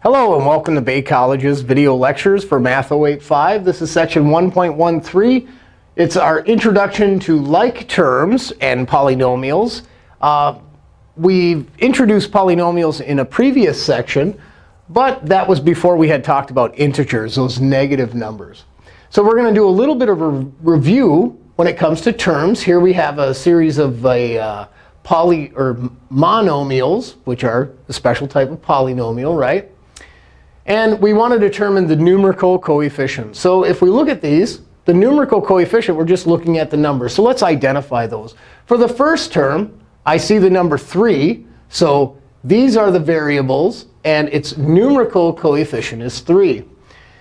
Hello, and welcome to Bay College's video lectures for Math 085. This is section 1.13. It's our introduction to like terms and polynomials. Uh, we've introduced polynomials in a previous section, but that was before we had talked about integers, those negative numbers. So we're going to do a little bit of a review when it comes to terms. Here we have a series of a, uh, poly or monomials, which are a special type of polynomial, right? And we want to determine the numerical coefficient. So if we look at these, the numerical coefficient, we're just looking at the numbers. So let's identify those. For the first term, I see the number 3. So these are the variables, and its numerical coefficient is 3.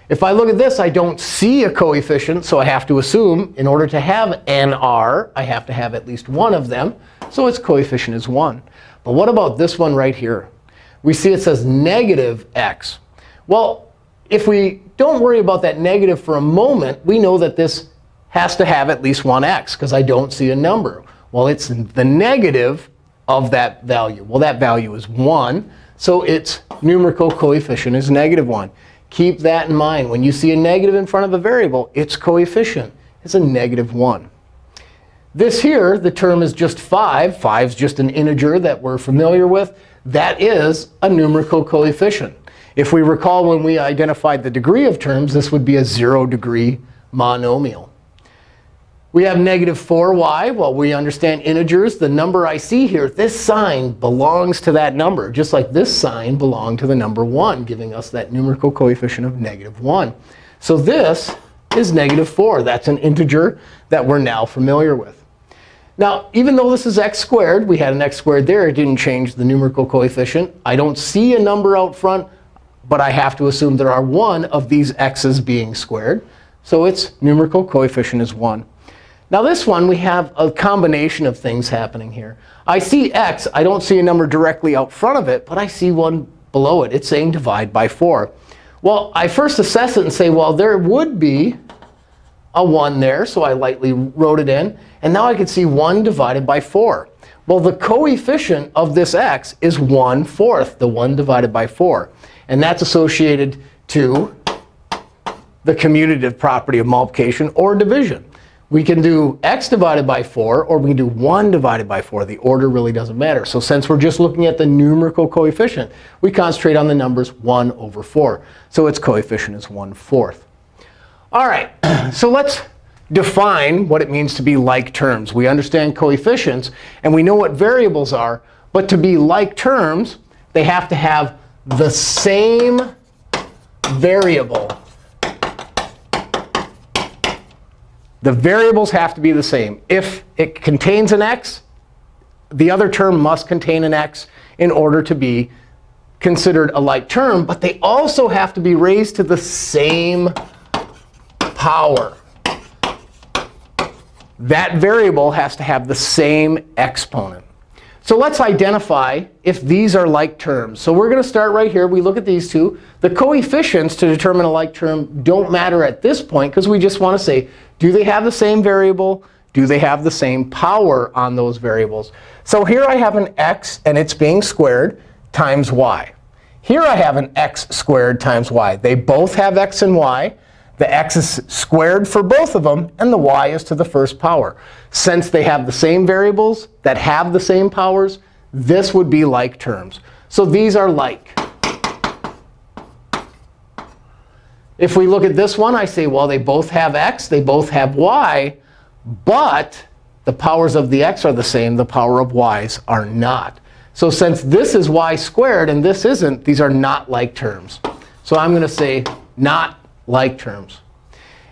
If I look at this, I don't see a coefficient, so I have to assume in order to have nr, I have to have at least one of them. So its coefficient is 1. But what about this one right here? We see it says negative x. Well, if we don't worry about that negative for a moment, we know that this has to have at least one x, because I don't see a number. Well, it's the negative of that value. Well, that value is 1. So its numerical coefficient is negative 1. Keep that in mind. When you see a negative in front of a variable, its coefficient is a negative 1. This here, the term is just 5. 5 is just an integer that we're familiar with. That is a numerical coefficient. If we recall when we identified the degree of terms, this would be a 0 degree monomial. We have negative 4y. Well, we understand integers. The number I see here, this sign belongs to that number, just like this sign belonged to the number 1, giving us that numerical coefficient of negative 1. So this is negative 4. That's an integer that we're now familiar with. Now, even though this is x squared, we had an x squared there. It didn't change the numerical coefficient. I don't see a number out front, but I have to assume there are one of these x's being squared. So its numerical coefficient is 1. Now this one, we have a combination of things happening here. I see x. I don't see a number directly out front of it, but I see one below it. It's saying divide by 4. Well, I first assess it and say, well, there would be a 1 there. So I lightly wrote it in. And now I can see 1 divided by 4. Well, the coefficient of this x is 1 fourth, the 1 divided by 4. And that's associated to the commutative property of multiplication or division. We can do x divided by 4, or we can do 1 divided by 4. The order really doesn't matter. So since we're just looking at the numerical coefficient, we concentrate on the numbers 1 over 4. So its coefficient is 1 fourth. All right, so let's define what it means to be like terms. We understand coefficients, and we know what variables are. But to be like terms, they have to have the same variable The variables have to be the same. If it contains an x, the other term must contain an x in order to be considered a like term. But they also have to be raised to the same power. That variable has to have the same exponent. So let's identify if these are like terms. So we're going to start right here. We look at these two. The coefficients to determine a like term don't matter at this point, because we just want to say, do they have the same variable? Do they have the same power on those variables? So here I have an x, and it's being squared, times y. Here I have an x squared times y. They both have x and y. The x is squared for both of them, and the y is to the first power. Since they have the same variables that have the same powers, this would be like terms. So these are like. If we look at this one, I say, well, they both have x. They both have y. But the powers of the x are the same. The power of y's are not. So since this is y squared and this isn't, these are not like terms. So I'm going to say not like terms.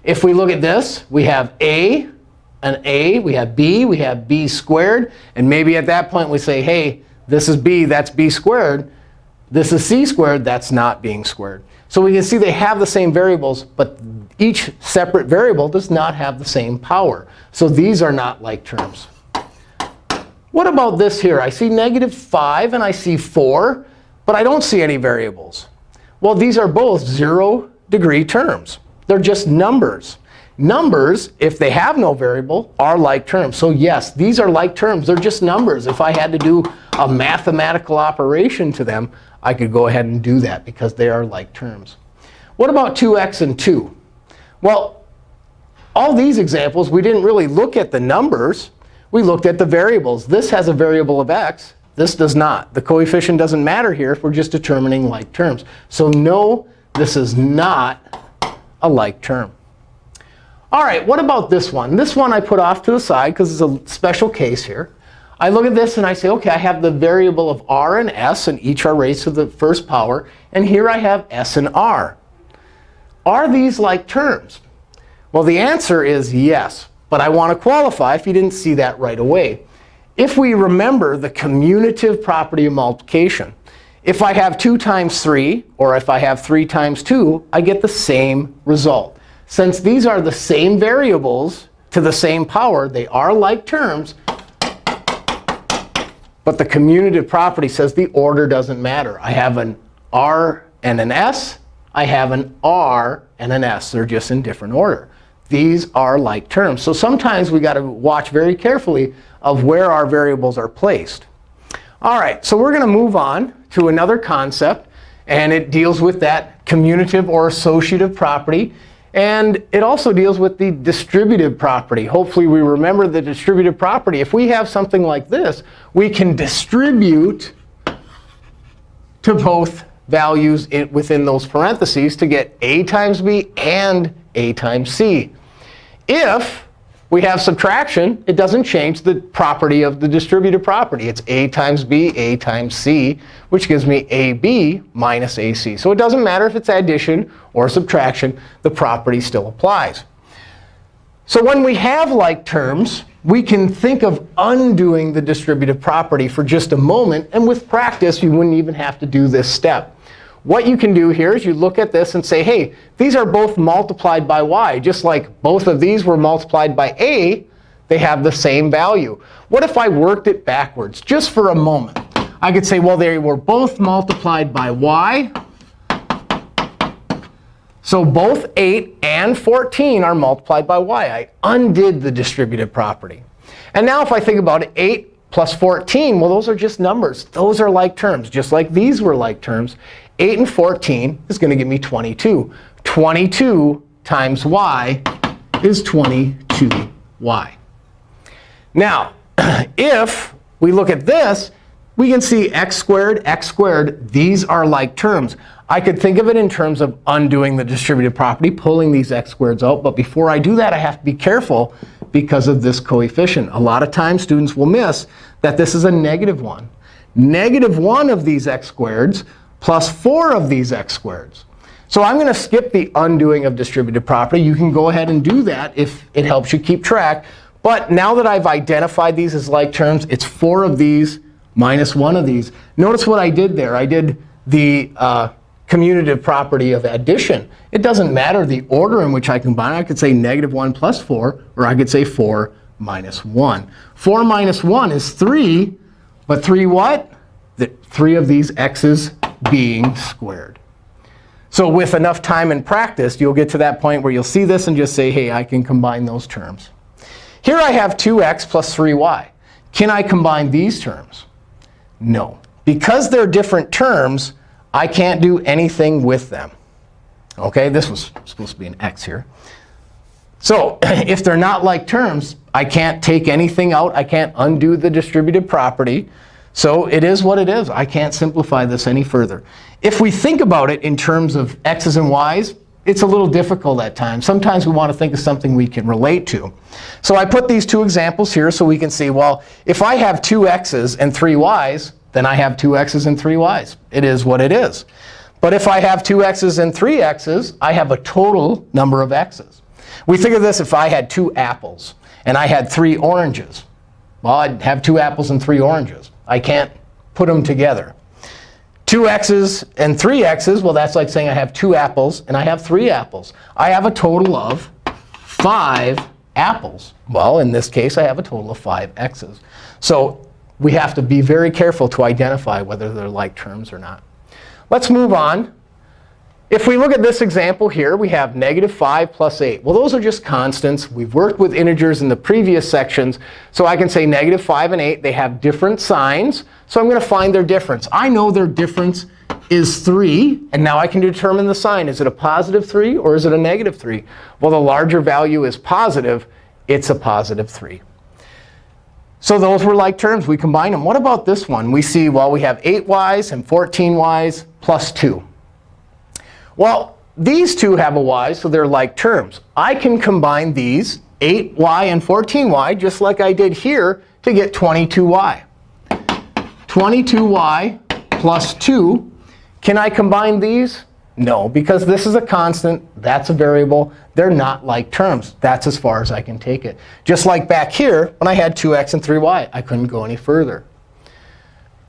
If we look at this, we have a, an a, we have b, we have b squared. And maybe at that point we say, hey, this is b, that's b squared. This is c squared, that's not being squared. So we can see they have the same variables, but each separate variable does not have the same power. So these are not like terms. What about this here? I see negative 5 and I see 4, but I don't see any variables. Well, these are both 0 degree terms. They're just numbers. Numbers, if they have no variable, are like terms. So yes, these are like terms. They're just numbers. If I had to do a mathematical operation to them, I could go ahead and do that because they are like terms. What about 2x and 2? Well, all these examples, we didn't really look at the numbers. We looked at the variables. This has a variable of x. This does not. The coefficient doesn't matter here if we're just determining like terms. So no, this is not a like term. All right, what about this one? This one I put off to the side because it's a special case here. I look at this and I say, OK, I have the variable of r and s, and each are raised to the first power. And here I have s and r. Are these like terms? Well, the answer is yes. But I want to qualify if you didn't see that right away. If we remember the commutative property of multiplication, if I have 2 times 3, or if I have 3 times 2, I get the same result. Since these are the same variables to the same power, they are like terms. But the commutative property says the order doesn't matter. I have an r and an s. I have an r and an s. They're just in different order. These are like terms. So sometimes we got to watch very carefully of where our variables are placed. All right, so we're going to move on to another concept. And it deals with that commutative or associative property. And it also deals with the distributive property. Hopefully, we remember the distributive property. If we have something like this, we can distribute to both values within those parentheses to get a times b and a times c. If we have subtraction, it doesn't change the property of the distributive property. It's a times b, a times c, which gives me ab minus ac. So it doesn't matter if it's addition or subtraction. The property still applies. So when we have like terms, we can think of undoing the distributive property for just a moment. And with practice, you wouldn't even have to do this step. What you can do here is you look at this and say, hey, these are both multiplied by y. Just like both of these were multiplied by a, they have the same value. What if I worked it backwards, just for a moment? I could say, well, they were both multiplied by y. So both 8 and 14 are multiplied by y. I undid the distributive property. And now if I think about it, 8 plus 14, well, those are just numbers. Those are like terms, just like these were like terms. 8 and 14 is going to give me 22. 22 times y is 22y. Now, if we look at this, we can see x squared, x squared. These are like terms. I could think of it in terms of undoing the distributive property, pulling these x squareds out. But before I do that, I have to be careful because of this coefficient. A lot of times, students will miss that this is a negative 1. Negative 1 of these x squareds plus 4 of these x squareds. So I'm going to skip the undoing of distributive property. You can go ahead and do that if it helps you keep track. But now that I've identified these as like terms, it's 4 of these minus 1 of these. Notice what I did there. I did the uh, commutative property of addition. It doesn't matter the order in which I combine. I could say negative 1 plus 4, or I could say 4 minus 1. 4 minus 1 is 3. But 3 what? The, 3 of these x's being squared. So with enough time and practice, you'll get to that point where you'll see this and just say, hey, I can combine those terms. Here I have 2x plus 3y. Can I combine these terms? No. Because they're different terms, I can't do anything with them. OK, this was supposed to be an x here. So if they're not like terms, I can't take anything out. I can't undo the distributive property. So it is what it is. I can't simplify this any further. If we think about it in terms of x's and y's, it's a little difficult at times. Sometimes we want to think of something we can relate to. So I put these two examples here so we can see, well, if I have two x's and three y's, then I have two x's and three y's. It is what it is. But if I have two x's and three x's, I have a total number of x's. We think of this if I had two apples and I had three oranges. Well, I'd have two apples and three oranges. I can't put them together. Two x's and three x's, well, that's like saying I have two apples and I have three apples. I have a total of five apples. Well, in this case, I have a total of five x's. So we have to be very careful to identify whether they're like terms or not. Let's move on. If we look at this example here, we have negative 5 plus 8. Well, those are just constants. We've worked with integers in the previous sections. So I can say negative 5 and 8, they have different signs. So I'm going to find their difference. I know their difference is 3. And now I can determine the sign. Is it a positive 3 or is it a negative 3? Well, the larger value is positive. It's a positive 3. So those were like terms. We combine them. What about this one? We see, well, we have 8y's and 14y's plus 2. Well, these two have a y, so they're like terms. I can combine these, 8y and 14y, just like I did here, to get 22y. 22y plus 2. Can I combine these? No, because this is a constant. That's a variable. They're not like terms. That's as far as I can take it. Just like back here, when I had 2x and 3y, I couldn't go any further.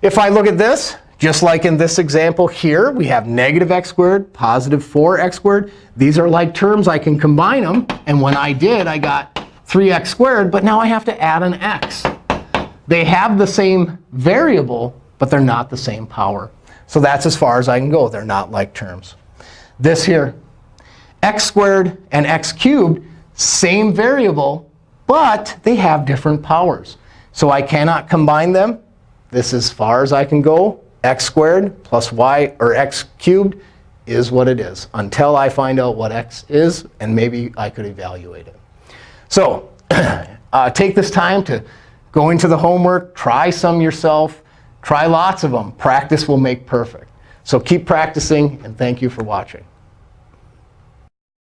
If I look at this, just like in this example here, we have negative x squared, positive 4x squared. These are like terms. I can combine them. And when I did, I got 3x squared. But now I have to add an x. They have the same variable, but they're not the same power. So that's as far as I can go. They're not like terms. This here, x squared and x cubed, same variable, but they have different powers. So I cannot combine them. This is as far as I can go x squared plus y, or x cubed, is what it is until I find out what x is. And maybe I could evaluate it. So uh, take this time to go into the homework, try some yourself, try lots of them. Practice will make perfect. So keep practicing, and thank you for watching.